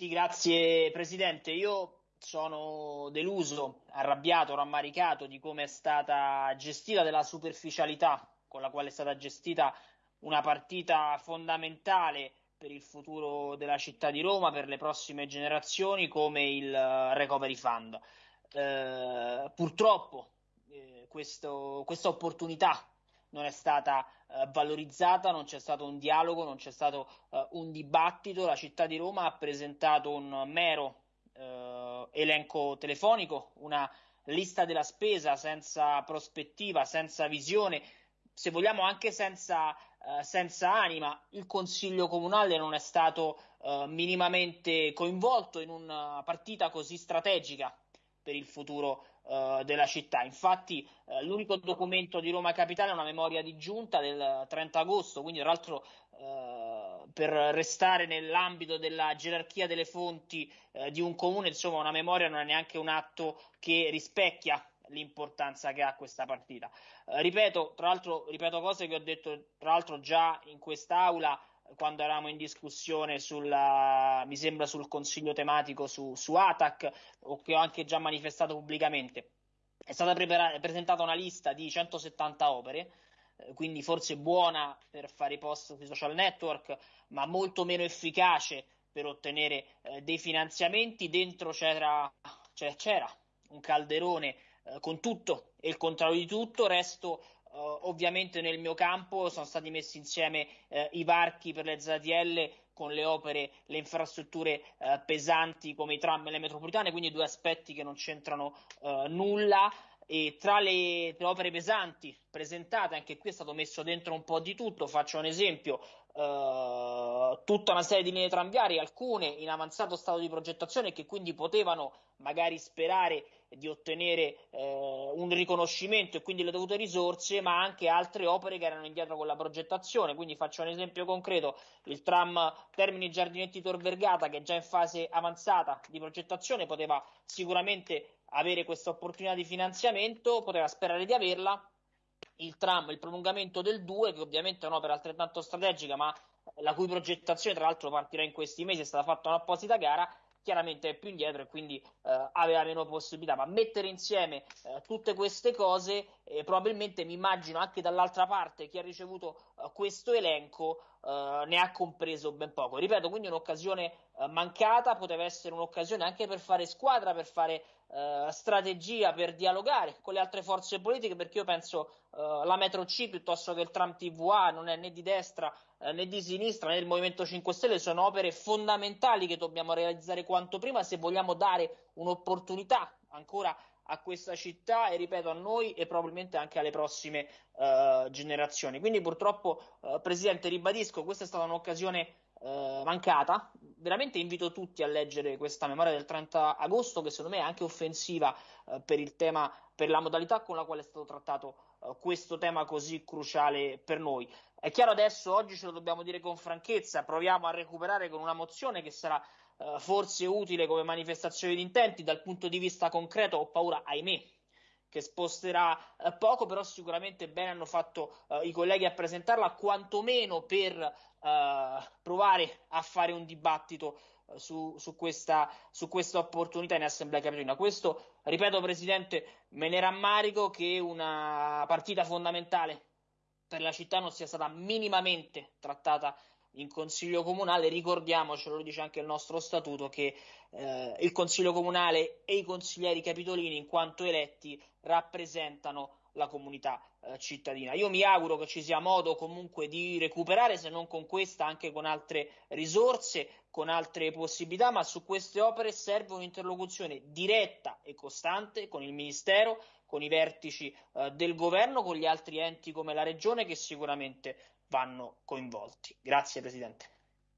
Sì, grazie Presidente. Io sono deluso, arrabbiato, rammaricato di come è stata gestita, della superficialità con la quale è stata gestita una partita fondamentale per il futuro della città di Roma, per le prossime generazioni, come il eh, Recovery Fund. Eh, purtroppo eh, questa opportunità non è stata eh, valorizzata, non c'è stato un dialogo, non c'è stato eh, un dibattito. La città di Roma ha presentato un mero eh, elenco telefonico, una lista della spesa senza prospettiva, senza visione, se vogliamo anche senza, eh, senza anima. Il Consiglio Comunale non è stato eh, minimamente coinvolto in una partita così strategica per il futuro uh, della città. Infatti, uh, l'unico documento di Roma Capitale è una memoria di giunta del 30 agosto, quindi, tra l'altro, uh, per restare nell'ambito della gerarchia delle fonti di un comune, insomma, una memoria non è neanche un atto che rispecchia l'importanza che ha questa partita. ripeto, tra l'altro, ripeto cose che ho detto tra l'altro già in quest'aula quando eravamo in discussione sulla, mi sembra sul consiglio tematico su, su ATAC o che ho anche già manifestato pubblicamente. È stata presentata una lista di 170 opere, eh, quindi forse buona per fare i post sui social network, ma molto meno efficace per ottenere eh, dei finanziamenti. Dentro c'era, c'era un calderone eh, con tutto e il contrario di tutto, resto Uh, ovviamente nel mio campo sono stati messi insieme uh, i varchi per le ZTL con le opere, le infrastrutture uh, pesanti come i tram e le metropolitane, quindi due aspetti che non c'entrano nulla. E tra le, opere pesanti presentate, anche qui è stato messo dentro un po' di tutto. Faccio un esempio: tutta una serie di linee tranviarie, alcune in avanzato stato di progettazione, che quindi potevano magari sperare di ottenere eh, un riconoscimento e quindi le dovute risorse, ma anche altre opere che erano indietro con la progettazione. Quindi faccio un esempio concreto: il tram Termini Giardinetti Tor Vergata, che è già in fase avanzata di progettazione, poteva sicuramente avere questa opportunità di finanziamento, poteva sperare di averla. Il tram, il prolungamento del 2, che ovviamente è un'opera altrettanto strategica, ma la cui progettazione, tra l'altro, partirà in questi mesi, è stata fatta un'apposita gara chiaramente è più indietro e quindi eh, aveva meno possibilità. Ma mettere insieme eh, tutte queste cose, eh, probabilmente mi immagino anche dall'altra parte chi ha ricevuto eh, questo elenco eh, ne ha compreso ben poco. Ripeto, quindi un'occasione eh, mancata, poteva essere un'occasione anche per fare squadra, per fare strategia, per dialogare con le altre forze politiche, perché io penso la metro C piuttosto che il tram TVA non è né di destra né di sinistra né del Movimento 5 Stelle, sono opere fondamentali che dobbiamo realizzare quanto prima se vogliamo dare un'opportunità ancora a questa città e ripeto a noi e probabilmente anche alle prossime uh, generazioni. Quindi purtroppo, uh, Presidente, ribadisco, questa è stata un'occasione uh, mancata. Veramente invito tutti a leggere questa memoria del 30 agosto che secondo me è anche offensiva per il tema, per la modalità con la quale è stato trattato questo tema così cruciale per noi. È chiaro adesso, oggi ce lo dobbiamo dire con franchezza, proviamo a recuperare con una mozione che sarà eh, forse utile come manifestazione di intenti, dal punto di vista concreto ho paura, ahimè, che sposterà eh, poco, però sicuramente bene hanno fatto eh, i colleghi a presentarla, quantomeno per eh, provare a fare un dibattito su, su, questa, su, questa, opportunità in Assemblea Capitolina. Questo, ripeto Presidente, me ne rammarico che una partita fondamentale per la città non sia stata minimamente trattata in consiglio comunale, ricordiamocelo, lo dice anche il nostro statuto, che eh, il consiglio comunale e i consiglieri capitolini, in quanto eletti, rappresentano la comunità eh, cittadina. Io mi auguro che ci sia modo comunque di recuperare, se non con questa, anche con altre risorse, con altre possibilità, ma su queste opere serve un'interlocuzione diretta e costante con il Ministero, con i vertici eh, del governo, con gli altri enti come la Regione che sicuramente vanno coinvolti. Grazie Presidente.